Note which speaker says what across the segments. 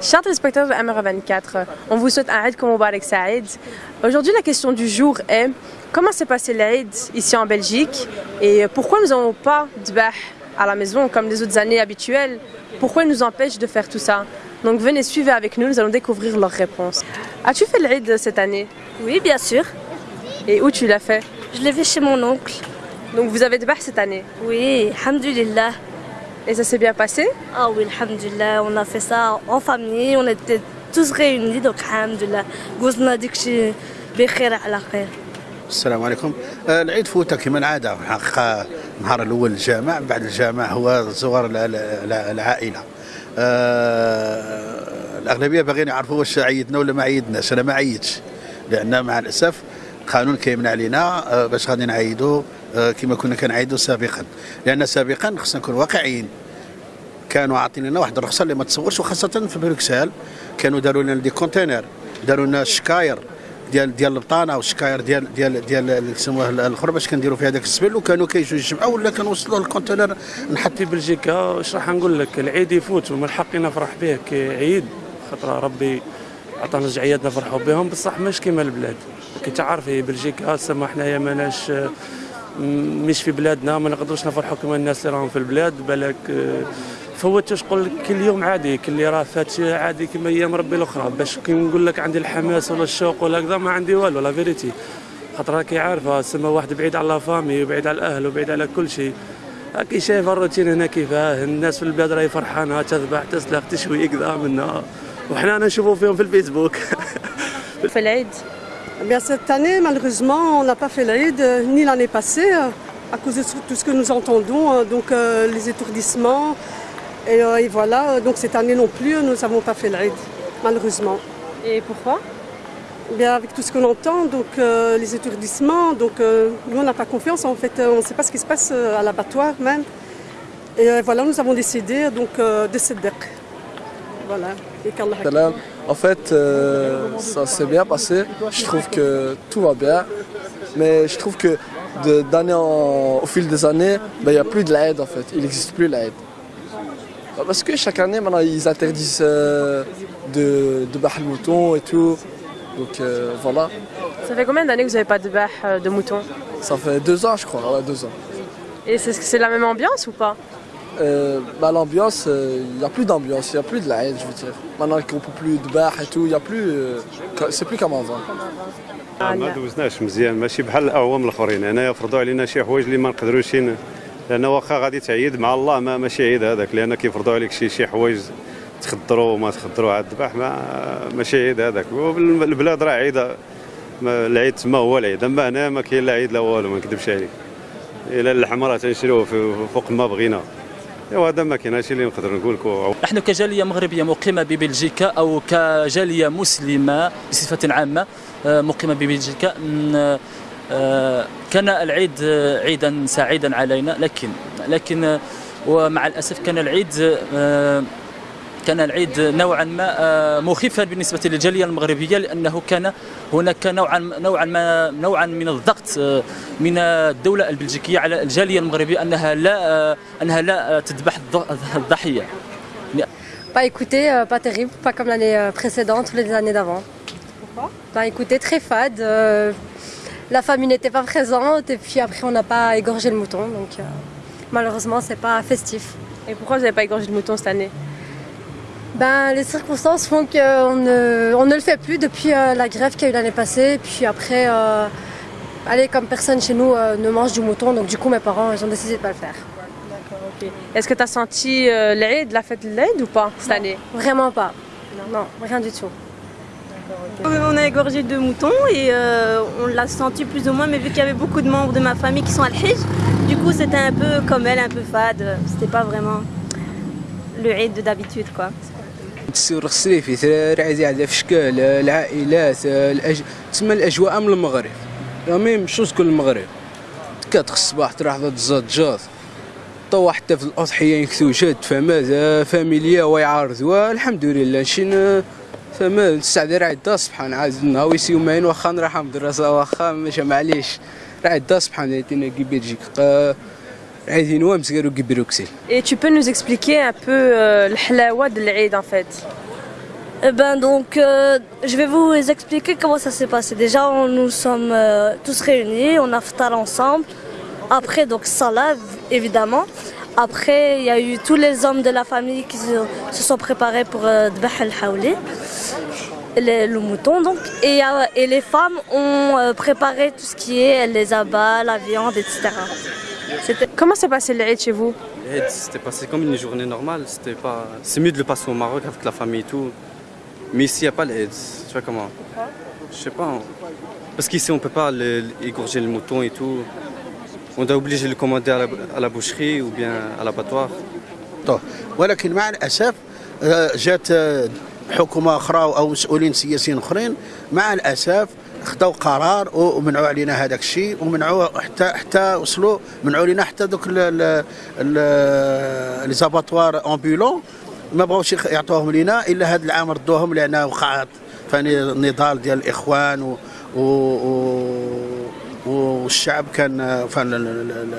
Speaker 1: Chers téléspectateurs de MR24, on vous souhaite un Eid Moubarak Saïd. Aujourd'hui, la question du jour est comment s'est passé l'Eid ici en Belgique et pourquoi nous n'avons pas de bah à la maison comme les autres années habituelles? Pourquoi ils nous empêchent de faire tout ça? Donc venez suivre avec nous, nous allons découvrir leurs réponses. As-tu fait l'Eid cette année?
Speaker 2: Oui, bien sûr.
Speaker 1: Et où tu l'as fait?
Speaker 2: Je l'ai fait chez mon oncle.
Speaker 1: Donc vous avez de bah cette année?
Speaker 2: Oui, alhamdulillah.
Speaker 1: Et ça s'est bien passé
Speaker 2: Ah oui, alhamdulillah, on a fait ça en famille, on était tous réunis, donc alhamdulillah. قوزنا ديك الشيء بخير على خير.
Speaker 3: السلام عليكم العيد فوته كما العاده في الحقيقة النهار الأول الجامع بعد الجامع هو الع- العائله الاغلبيه باغيين يعرفوا واش عيدنا ولا ما عيدناش أنا ما عيدتش لأن مع الاسف القانون كيمنع علينا باش غادي نعيدوا كما كنا كنعيدوا سابقا لأن سابقا خصنا نكون واقعيين كانوا عاطين لنا واحد الرخصة اللي ما تصورش وخاصة في بروكسل كانوا داروا لنا دي كونتينر داروا لنا شكاير ديال ديال البطانة والشكاير ديال ديال ديال اللي يسموه الآخر باش كنديروا فيها داك السبل وكانوا كيجوا يجمعوا ولا كنوصلوا الكونتينر نحط
Speaker 4: في بلجيكا واش راح نقول لك؟ العيد يفوت ومن حقي نفرح به كعيد خاطر ربي عطانا جعيات نفرحوا بهم. بصح مش كيما البلاد. كي تعرف هي بلجيكا سما حنايا ماناش مش في بلادنا ما نقدروش نفرحوا كما الناس اللي راهم في البلاد. بالك فوت تقول لك كل يوم عادي كل اللي راه فات عادي كما أيام ربي الأخرى. باش كي نقول لك عندي الحماس ولا الشوق ولا كذا ما عندي والو لا فيريتي. خاطر راكي عارفة سما واحد بعيد على لا فامي وبعيد على الأهل وبعيد على كل شيء. راكي شايف الروتين هنا كيفاه الناس في البلاد راهي فرحانة تذبح تسلخ تشوي كذا منا. وحنا نشوفوا فيهم في الفيسبوك.
Speaker 1: في العيد؟
Speaker 5: Bien, cette année, malheureusement, on n'a pas fait l'Aïd, euh, ni l'année passée, euh, à cause de tout ce que nous entendons, euh, donc euh, les étourdissements. Et, euh, et voilà, donc cette année non plus, nous n'avons pas fait l'Aïd, malheureusement.
Speaker 1: Et pourquoi?
Speaker 5: Bien, avec tout ce qu'on entend, donc euh, les étourdissements, donc euh, nous on n'a pas confiance, en fait, on ne sait pas ce qui se passe à l'abattoir même. Et euh, voilà, nous avons décidé donc euh, de Sedek. Voilà. Et qu'Allah
Speaker 6: Salam. En fait, euh, ça s'est bien passé. Je trouve que tout va bien. Mais je trouve que d'année en- au fil des années, ben, il n'y a plus de l'aide en fait. Il n'existe plus l'aide. Parce que chaque année, maintenant, ils interdisent euh, de, de battre le mouton et tout. Donc euh, voilà.
Speaker 1: Ça fait combien d'années que vous n'avez pas de bah euh, de mouton
Speaker 6: Ça fait deux ans, je crois. Ouais, deux ans.
Speaker 1: Et c'est c'est la même ambiance ou pas
Speaker 6: Euh, bah, L'ambiance, euh, il n'y a plus d'ambiance, il n'y a plus de la haine, je veux dire. Maintenant qu'on ne peut plus de bar et tout, il n'y a plus. euh, c'est plus comme avant.
Speaker 7: ما دوزناش مزيان ماشي بحال الاعوام الاخرين هنايا فرضوا علينا شي حوايج اللي ما نقدروش ين- لأن واخا غادي تعيد مع الله ما ماشي عيد هذاك لأن كيفرضوا عليك شي شي حوايج تخدروا وما تخدروا على الذبح ما ماشي عيد هذاك. والبلاد راه عيده العيد تما هو العيد أما هنا ما كاين لا عيد لا والو ما نكذبش عليك. إلى اللحم راه تنشريوه فوق ما بغينا. إيوا هذا ما كاين هادشي اللي نقدر نقول لكم.
Speaker 8: نحن كجالية مغربية مقيمة ببلجيكا أو كجالية مسلمة بصفة عامة آه، مقيمة ببلجيكا كان العيد آه، عيدا سعيدا علينا لكن لكن آه، ومع الأسف كان العيد آه، كان العيد نوعا ما آه، مخيفا بالنسبة للجالية المغربية لأنه كان هناك نوعا نوعا ما نوعا من الضغط آه، من الدولة البلجيكية على الجالية المغربية أنها لا آه، أنها لا آه، تذبح الض- الضحية
Speaker 9: Bah écoutez, euh, pas terrible, pas comme l'année euh, précédente ou les années d'avant. Pourquoi Bah écoutez, très fade. euh, la famille n'était pas présente et puis après on n'a pas égorgé le mouton, donc euh, malheureusement c'est pas festif.
Speaker 1: Et pourquoi vous n'avez pas égorgé le mouton cette année?
Speaker 9: Ben les circonstances font qu'on ne, on ne le fait plus depuis euh, la grève qu'il y a eu l'année passée. Et puis après, euh, allez, comme personne chez nous euh, ne mange du mouton, donc du coup mes parents ils ont décidé de pas le faire.
Speaker 1: Ok. Est-ce que tu as senti l'Aïd, la fête de l'Aïd ou pas cette année?
Speaker 9: Vraiment pas. Non, rien du tout.
Speaker 2: On a égorgé deux moutons et euh, on l'a senti plus ou moins, mais vu qu'il y avait beaucoup de membres de ma famille qui sont à l'Hijj, du coup c'était un peu comme elle, un peu fade. C'était pas vraiment le Eid d'habitude quoi.
Speaker 10: التسويق الصيفي راعي على في اشكال العائلات الأج... تسمى الاجواء من المغرب رامي مشوز كل المغرب كاتخ الصباح تروح ضد الزجاج طوى حتى في الاضحيه ينكثو جد فما فاميليا ويعارضوا الحمد لله شين فما نستعد راعي دا سبحان عاد نهاويس يومين واخا نروح مدرسه واخا ماشي معليش راعي دا سبحان تينا كي بلجيك عايزين وامس قالوا كي بروكسل
Speaker 1: Et tu peux nous expliquer un peu euh, le halawa de l'Aïd en fait
Speaker 2: Eh ben donc, euh, je vais vous expliquer comment ça s'est passé. Déjà, on- nous sommes euh, tous réunis, on a ftar ensemble. Après, donc, salah, évidemment. Après, il y a eu tous les hommes de la famille qui se, sont préparés pour euh, Dbah al-Hawli, le, mouton donc. Et, euh, et les femmes ont euh, préparé tout ce qui est les abats, la viande, etc.
Speaker 1: Comment s'est passé l'Aïd chez vous?
Speaker 11: L'Aïd, c'était passé comme une journée normale. C'était pas... C'est mieux de le passer au Maroc avec la famille et tout. Mais ici, il n'y a pas l'Aïd. Tu vois comment? Je sais pas. hein. Parce qu'ici, on peut pas le- égorger le mouton et tout. On doit obliger de le commander à la, à la.
Speaker 3: طه. ولكن مع الأسف آه، جات آه، حكومة أخرى أو مسؤولين سياسيين أخرين مع الأسف خدوا قرار ومنعوا علينا هذاك الشيء ومنعوا حتى حتى وصلوا منعوا علينا حتى دوك لي زاباتوار أمبولون ما بغاوش يعطوهم لينا إلا هذا العام ردوهم لأن وقعت فاني نضال ديال الإخوان و, و والشعب كان فان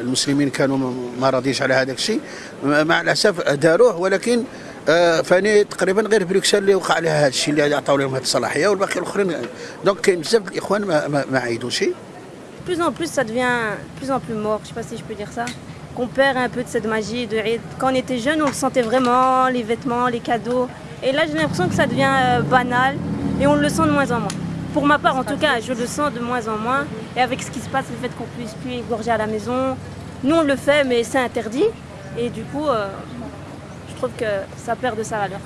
Speaker 3: المسلمين كانوا ما راضيش على هذاك الشيء مع الاسف داروه ولكن آه، فاني تقريبا غير بروكسل اللي وقع عليها هذا الشيء اللي عطاو لهم هذه الصلاحيه والباقي الاخرين دونك كاين بزاف د الاخوان ما, ما, ما عيدوش
Speaker 2: de plus en plus, ça devient de plus en plus mort, je sais pas si je peux dire ça. Qu'on perd un peu de cette magie de Eid. Quand on était jeune, on le sentait vraiment, les vêtements, les cadeaux. Et là, j'ai l'impression que ça devient euh, banal et on le sent de moins en moins. Pour ma part, en tout cas, je le sens de moins en moins. Et avec ce qui se passe, le fait qu'on puisse plus égorger à la maison, nous on le fait, mais c'est interdit. Et du coup, euh, je trouve que ça perd de sa valeur.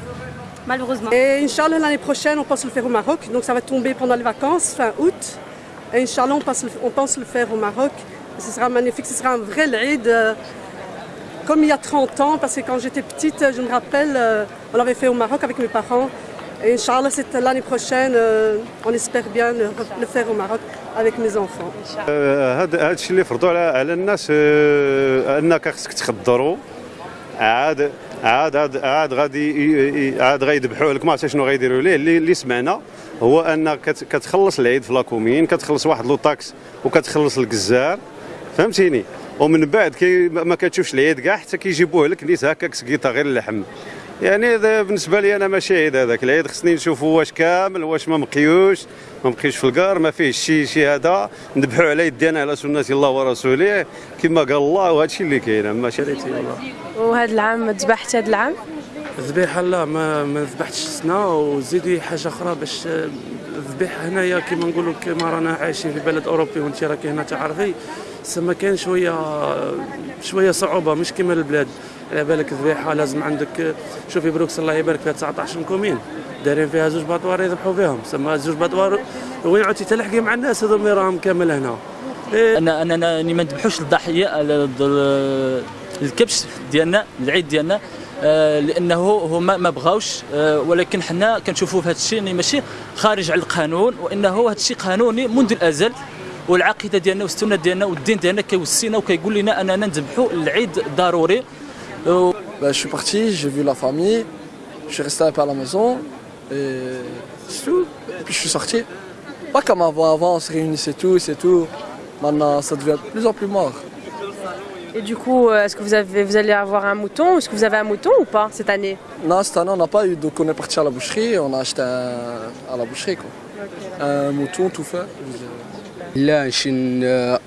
Speaker 2: Malheureusement.
Speaker 5: Et Inch'Allah, l'année prochaine, on pense le faire au Maroc. Donc ça va tomber pendant les vacances, fin août. Et Inch'Allah, on pense, le- faire au Maroc. Ce sera magnifique, ce sera un vrai Eid. euh, Comme il y a 30 ans, parce que quand j'étais petite, je me rappelle, euh, on l'avait fait au Maroc avec mes parents. Et Inch'Allah, c'est l'année prochaine, euh, on espère bien le, le faire au Maroc avec mes enfants.
Speaker 7: آه، هذا اللي فرضوا على الناس آه، أنك خصك تخضروا عاد عاد عاد غادي عاد غيذبحوا لك. ما عرفتش شنو غيديروا ليه. اللي, اللي سمعنا هو كت- كتخلص العيد في لاكومين كتخلص واحد لو طاكس وكتخلص الجزار. فهمتيني؟ ومن بعد كي ما كتشوفش العيد كاع حتى كيجيبوه لك نيت هكاك سقيطه غير اللحم. يعني هذا بالنسبة لي أنا ماشي عيد هذاك العيد خصني نشوفوا واش كامل واش ما مقيوش ما مقيوش في الكار ما فيه شي شي هذا. نذبحوا على يدينا على سنة الله ورسوله كما قال الله وهذا الشيء اللي كاين. ماشي ريتي الله.
Speaker 1: وهذا العام ذبحت هذا العام؟
Speaker 4: الذبيحه لا ما ما ذبحتش السنة وزيدي حاجة أخرى باش الذبيحة هنايا كيما نقولوا كيما رانا عايشين في بلد أوروبي وانت راكي هنا تعرفي. سما كاين شوية شوية صعوبة مش كيما البلاد. على بالك الذبيحه لازم عندك شوفي بروكس الله يبارك فيها 19 كومين دايرين فيها زوج باطوار يذبحوا فيهم. سما زوج باطوار وين عدتي؟ تلحقي مع الناس هذوما راهم كامل هنا. إيه،
Speaker 8: أنا أنا أنا ما نذبحوش الضحية ال- ال- الكبش ديالنا العيد ديالنا. آه، لأنه هما ما بغاوش. آه، ولكن حنا كنشوفوا في هذا الشيء يعني ماشي خارج على القانون وإنه هذا الشيء قانوني منذ الأزل. والعقيده ديالنا والسنه ديالنا والدين ديالنا كيوصينا وكيقول لنا اننا نذبحوا العيد ضروري و-
Speaker 6: Ben, je suis parti, j'ai vu la famille, je suis resté un peu à la maison et c'est tout. Et puis je suis sorti. Pas comme avant, avant on se réunissait tous, c'est tout. Maintenant ça devient de plus en plus mort.
Speaker 1: Et du coup, euh, est-ce que vous, avez, vous allez avoir un mouton Est-ce que vous avez un mouton ou pas cette année
Speaker 6: Non, cette année on n'a pas eu, donc on est parti à la boucherie, on a acheté un, à la boucherie quoi. Un mouton tout fait.
Speaker 10: لا نشن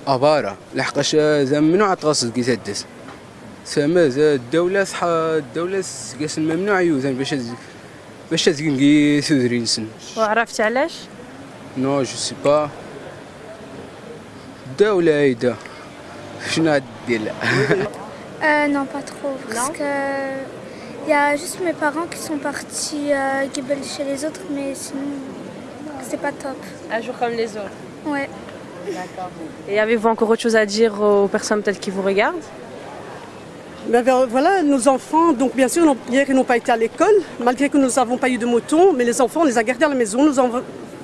Speaker 10: أبارة لحقاش زعما ممنوع تغصب كي تدس سما زاد الدولة صحا الدولة قاس ممنوع يوزن باش باش تزكي سوزرين سن
Speaker 1: وعرفت علاش
Speaker 10: نو جو سي با الدولة هيدا شنو هاد دير
Speaker 12: Euh, non, pas trop. Parce que il y a juste mes parents qui sont partis euh, chez les autres, mais sinon, c'est pas top.
Speaker 1: Un jour comme les autres.
Speaker 12: Ouais.
Speaker 1: Et avez-vous encore autre chose à dire aux personnes peut-être qui vous regardent?
Speaker 5: Mais ben, voilà, nos enfants, donc bien sûr, hier, ils n'ont pas été à l'école, malgré que nous n'avons pas eu de moto, mais les enfants, on les a gardés à la maison. Nous, avons-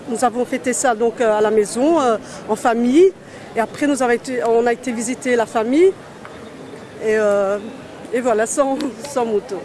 Speaker 5: nous avons fêté ça donc euh, à la maison, euh, en famille. Et après, nous avons été, on a été visiter la famille. Et, euh, et voilà, sans, sans moto.